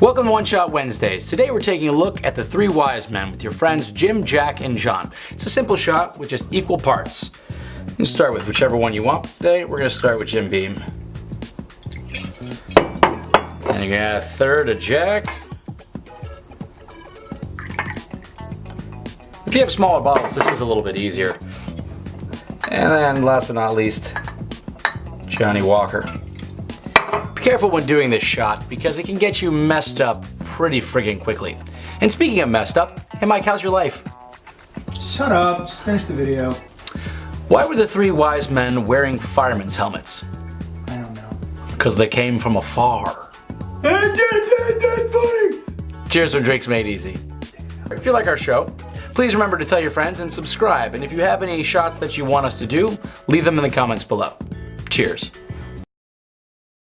Welcome to One Shot Wednesdays. Today we're taking a look at the three wise men with your friends Jim, Jack, and John. It's a simple shot with just equal parts. You start with whichever one you want. Today we're going to start with Jim Beam. And you're going to add a third of Jack. If you have smaller bottles, this is a little bit easier. And then last but not least, Johnnie Walker. Be careful when doing this shot because it can get you messed up pretty friggin' quickly. And speaking of messed up, hey Mike, how's your life? Shut up, just finish the video. Why were the three wise men wearing firemen's helmets? I don't know. Because they came from afar. Cheers from Drinks Made Easy. If you like our show, please remember to tell your friends and subscribe. And if you have any shots that you want us to do, leave them in the comments below. Cheers.